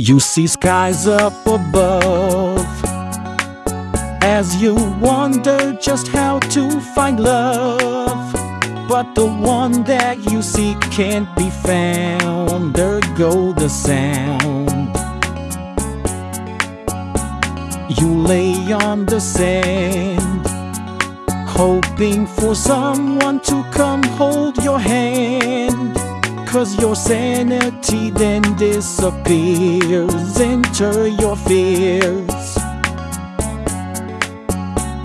You see skies up above as you wonder just how to find love. But the one that you seek can't be found. There go the sound. You lay on the sand, hoping for someone to come hold your hand. Cause your sanity then disappears. Enter your fears.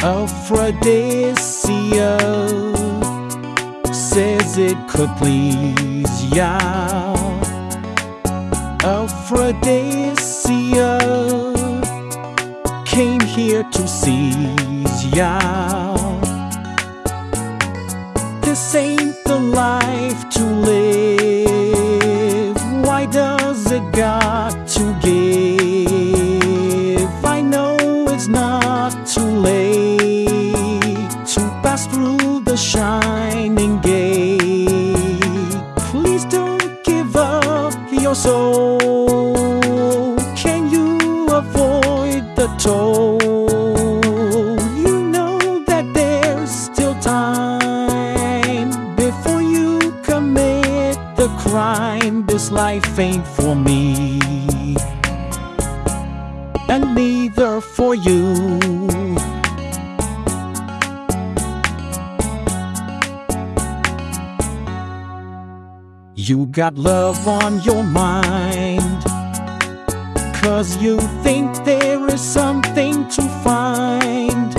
Aphrodisia says it could please ya. Aphrodisia came here to seize ya. This ain't the life shining gate. Please don't give up your soul. Can you avoid the toll? You know that there's still time before you commit the crime. This life ain't for me, and neither for you. You got love on your mind. Cause you think there is something to find.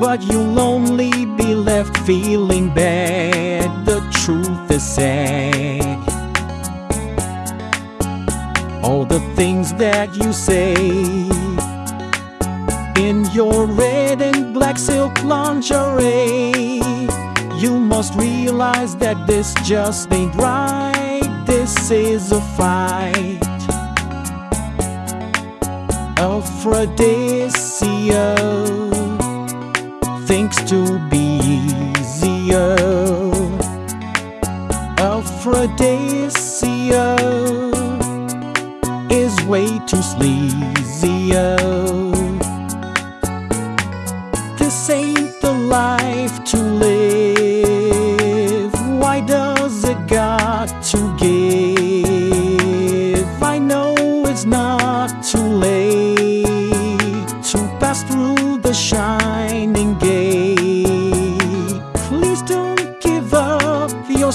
But you'll only be left feeling bad. The truth is sad. All the things that you say in your red and black silk lingerie. Must realize that this just ain't right. This is a fight. Aphrodisia thinks to be easier. Aphrodisia is way too sleazier. This ain't the life to live.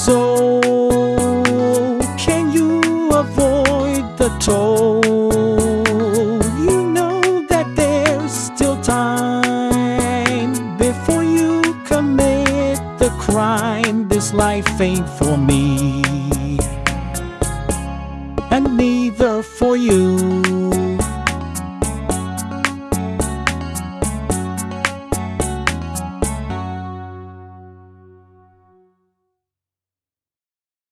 so can you avoid the toll? You know that there's still time before you commit the crime. This life ain't for me, and neither for you.